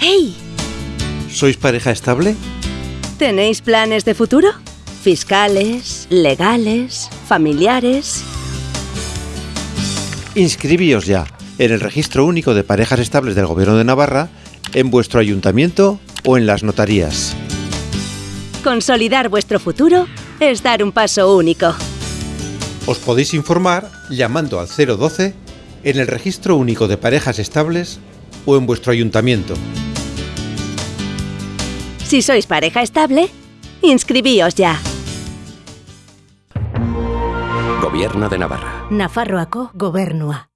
¡Ey! ¿Sois pareja estable? ¿Tenéis planes de futuro? Fiscales, legales, familiares. Inscribíos ya en el Registro Único de Parejas Estables del Gobierno de Navarra, en vuestro ayuntamiento o en las notarías. Consolidar vuestro futuro es dar un paso único. Os podéis informar llamando al 012 en el Registro Único de Parejas Estables o en vuestro ayuntamiento. Si sois pareja estable, inscribíos ya. Gobierno de Navarra. Nafarroako gobernua.